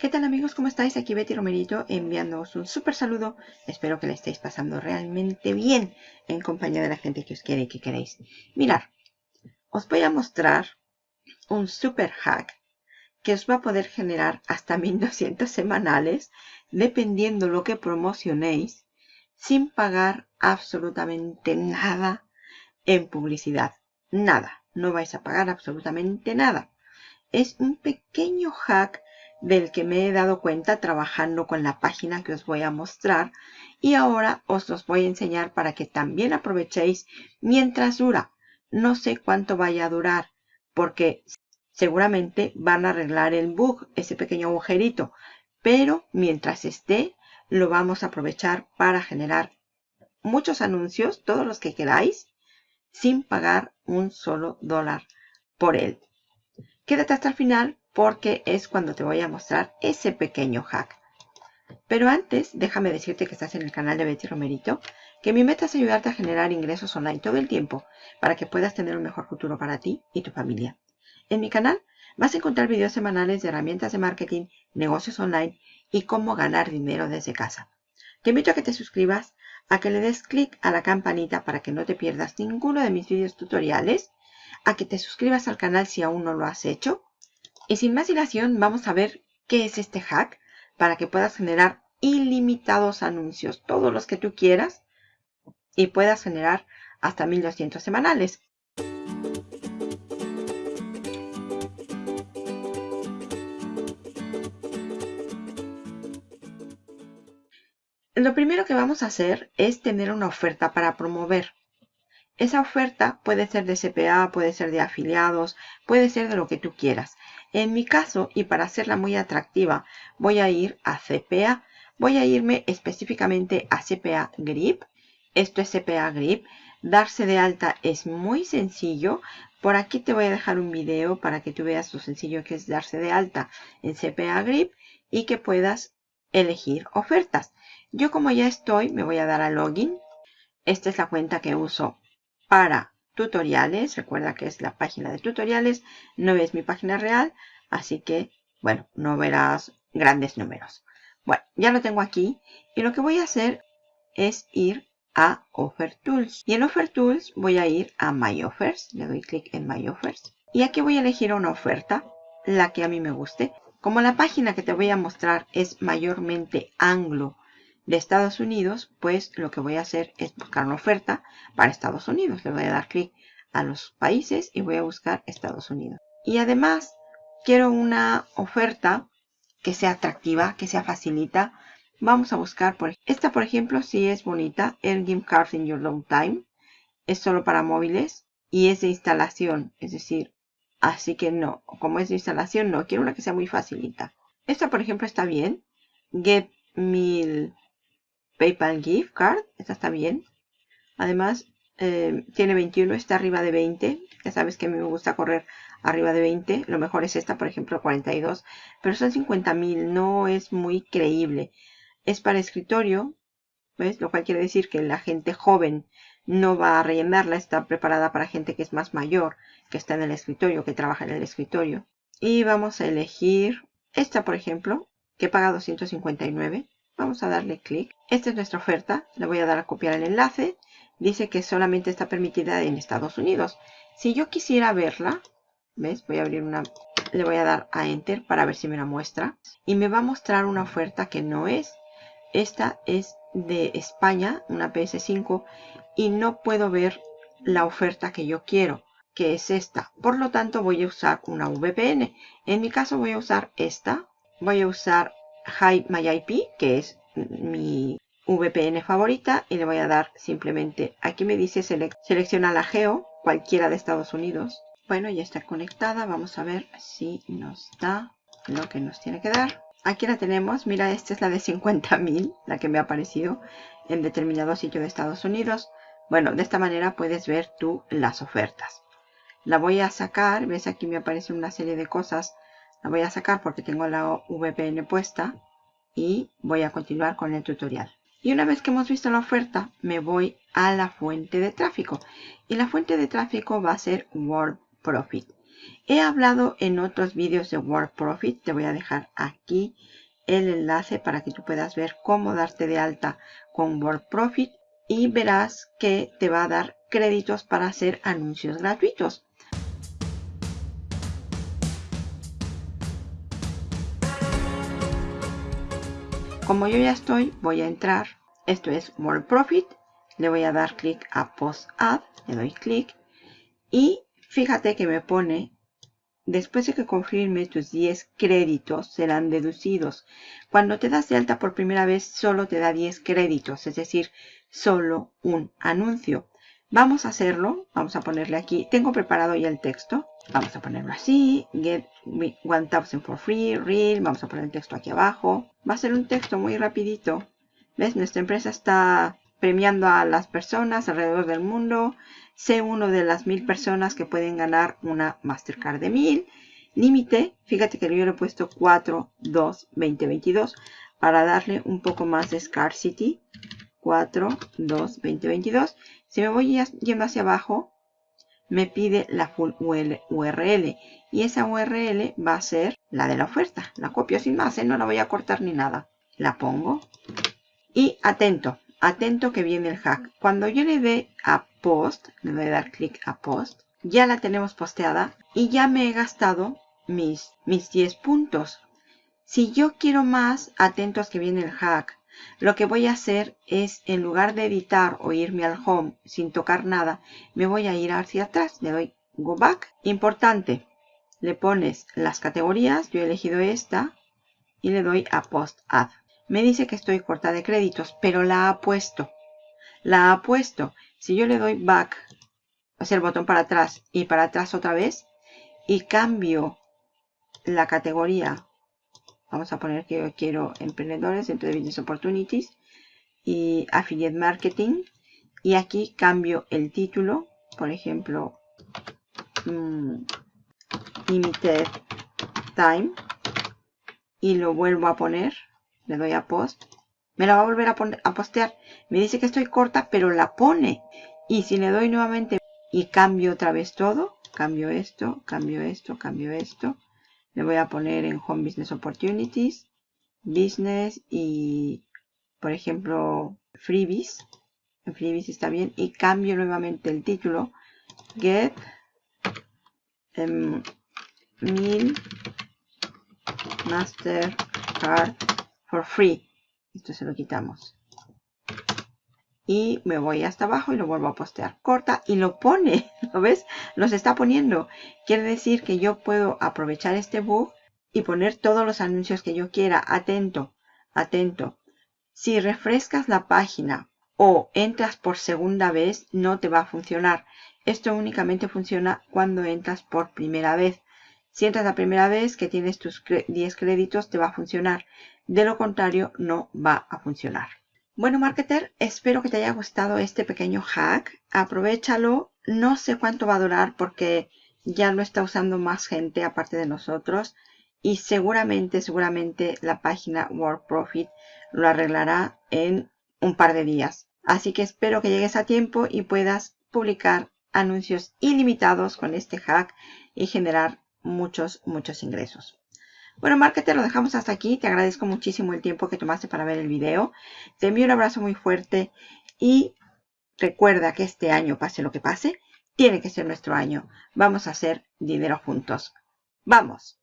¿Qué tal amigos? ¿Cómo estáis? Aquí Betty Romerito enviándoos un súper saludo. Espero que le estéis pasando realmente bien en compañía de la gente que os quiere y que queréis. Mirad, os voy a mostrar un super hack que os va a poder generar hasta 1200 semanales dependiendo lo que promocionéis sin pagar absolutamente nada en publicidad. Nada, no vais a pagar absolutamente nada. Es un pequeño hack del que me he dado cuenta trabajando con la página que os voy a mostrar y ahora os los voy a enseñar para que también aprovechéis mientras dura. No sé cuánto vaya a durar porque seguramente van a arreglar el bug, ese pequeño agujerito, pero mientras esté lo vamos a aprovechar para generar muchos anuncios, todos los que queráis, sin pagar un solo dólar por él. Quédate hasta el final porque es cuando te voy a mostrar ese pequeño hack. Pero antes, déjame decirte que estás en el canal de Betty Romerito, que mi meta es ayudarte a generar ingresos online todo el tiempo para que puedas tener un mejor futuro para ti y tu familia. En mi canal vas a encontrar videos semanales de herramientas de marketing, negocios online y cómo ganar dinero desde casa. Te invito a que te suscribas, a que le des clic a la campanita para que no te pierdas ninguno de mis videos tutoriales, a que te suscribas al canal si aún no lo has hecho, y sin más dilación, vamos a ver qué es este hack para que puedas generar ilimitados anuncios, todos los que tú quieras, y puedas generar hasta 1200 semanales. Lo primero que vamos a hacer es tener una oferta para promover. Esa oferta puede ser de CPA, puede ser de afiliados, puede ser de lo que tú quieras. En mi caso, y para hacerla muy atractiva, voy a ir a CPA. Voy a irme específicamente a CPA Grip. Esto es CPA Grip. Darse de alta es muy sencillo. Por aquí te voy a dejar un video para que tú veas lo sencillo que es darse de alta en CPA Grip y que puedas elegir ofertas. Yo como ya estoy, me voy a dar a login. Esta es la cuenta que uso para tutoriales. Recuerda que es la página de tutoriales, no es mi página real, así que, bueno, no verás grandes números. Bueno, ya lo tengo aquí y lo que voy a hacer es ir a Offer Tools. Y en Offer Tools voy a ir a My Offers, le doy clic en My Offers. Y aquí voy a elegir una oferta, la que a mí me guste. Como la página que te voy a mostrar es mayormente anglo de Estados Unidos, pues lo que voy a hacer es buscar una oferta para Estados Unidos. Le voy a dar clic a los países y voy a buscar Estados Unidos. Y además quiero una oferta que sea atractiva, que sea facilita. Vamos a buscar por esta, por ejemplo, si es bonita, el Game Cards in Your Long Time. Es solo para móviles y es de instalación, es decir, así que no, como es de instalación, no, quiero una que sea muy facilita. Esta, por ejemplo, está bien. Get 1000 PayPal Gift Card, esta está bien. Además, eh, tiene 21, está arriba de 20. Ya sabes que a mí me gusta correr arriba de 20. Lo mejor es esta, por ejemplo, 42. Pero son 50 mil, no es muy creíble. Es para escritorio, ¿ves? Lo cual quiere decir que la gente joven no va a rellenarla. Está preparada para gente que es más mayor, que está en el escritorio, que trabaja en el escritorio. Y vamos a elegir esta, por ejemplo, que paga 259. Vamos a darle clic. Esta es nuestra oferta. Le voy a dar a copiar el enlace. Dice que solamente está permitida en Estados Unidos. Si yo quisiera verla, ¿ves? Voy a abrir una... Le voy a dar a Enter para ver si me la muestra. Y me va a mostrar una oferta que no es. Esta es de España, una PS5. Y no puedo ver la oferta que yo quiero, que es esta. Por lo tanto, voy a usar una VPN. En mi caso voy a usar esta. Voy a usar Hide My IP, que es mi VPN favorita y le voy a dar simplemente, aquí me dice selecciona la geo, cualquiera de Estados Unidos. Bueno, ya está conectada, vamos a ver si nos da lo que nos tiene que dar. Aquí la tenemos, mira, esta es la de 50.000, la que me ha aparecido en determinado sitio de Estados Unidos. Bueno, de esta manera puedes ver tú las ofertas. La voy a sacar, ves aquí me aparece una serie de cosas la voy a sacar porque tengo la VPN puesta y voy a continuar con el tutorial. Y una vez que hemos visto la oferta, me voy a la fuente de tráfico. Y la fuente de tráfico va a ser Word Profit. He hablado en otros vídeos de Word Profit. Te voy a dejar aquí el enlace para que tú puedas ver cómo darte de alta con Word Profit y verás que te va a dar créditos para hacer anuncios gratuitos. Como yo ya estoy, voy a entrar. Esto es Word Profit. Le voy a dar clic a Post Ad. Le doy clic. Y fíjate que me pone Después de que confirme tus 10 créditos serán deducidos. Cuando te das de alta por primera vez solo te da 10 créditos, es decir, solo un anuncio. Vamos a hacerlo, vamos a ponerle aquí, tengo preparado ya el texto. Vamos a ponerlo así, get 1000 for free, real, vamos a poner el texto aquí abajo. Va a ser un texto muy rapidito. ¿Ves? Nuestra empresa está premiando a las personas alrededor del mundo sé uno de las mil personas que pueden ganar una Mastercard de mil. Límite, fíjate que yo le he puesto 4, 2, 20, 22 para darle un poco más de scarcity. 4, 2, 20, 22. Si me voy yendo hacia abajo, me pide la full URL. Y esa URL va a ser la de la oferta. La copio sin más, ¿eh? no la voy a cortar ni nada. La pongo. Y atento, atento que viene el hack. Cuando yo le dé a post, le voy a dar clic a post, ya la tenemos posteada y ya me he gastado mis, mis 10 puntos. Si yo quiero más, atentos que viene el hack. Lo que voy a hacer es, en lugar de editar o irme al home sin tocar nada, me voy a ir hacia atrás. Le doy go back. Importante, le pones las categorías. Yo he elegido esta y le doy a post add. Me dice que estoy corta de créditos, pero la ha puesto. La ha puesto. Si yo le doy back, o sea, el botón para atrás y para atrás otra vez, y cambio la categoría, vamos a poner que yo quiero emprendedores de Business Opportunities y Affiliate Marketing, y aquí cambio el título, por ejemplo, mm, Limited Time, y lo vuelvo a poner, le doy a Post, me la va a volver a, a postear. Me dice que estoy corta, pero la pone. Y si le doy nuevamente y cambio otra vez todo, cambio esto, cambio esto, cambio esto. Le voy a poner en Home Business Opportunities, Business y, por ejemplo, Freebies. En Freebies está bien. Y cambio nuevamente el título. Get um, Mastercard for free. Esto se lo quitamos. Y me voy hasta abajo y lo vuelvo a postear. Corta y lo pone. ¿Lo ves? Los está poniendo. Quiere decir que yo puedo aprovechar este bug y poner todos los anuncios que yo quiera. Atento, atento. Si refrescas la página o entras por segunda vez, no te va a funcionar. Esto únicamente funciona cuando entras por primera vez. Si entras la primera vez que tienes tus 10 créditos, te va a funcionar. De lo contrario, no va a funcionar. Bueno, marketer, espero que te haya gustado este pequeño hack. Aprovechalo. No sé cuánto va a durar porque ya lo está usando más gente aparte de nosotros. Y seguramente, seguramente la página World Profit lo arreglará en un par de días. Así que espero que llegues a tiempo y puedas publicar anuncios ilimitados con este hack y generar muchos, muchos ingresos. Bueno, marketer, lo dejamos hasta aquí. Te agradezco muchísimo el tiempo que tomaste para ver el video. Te envío un abrazo muy fuerte y recuerda que este año, pase lo que pase, tiene que ser nuestro año. Vamos a hacer dinero juntos. ¡Vamos!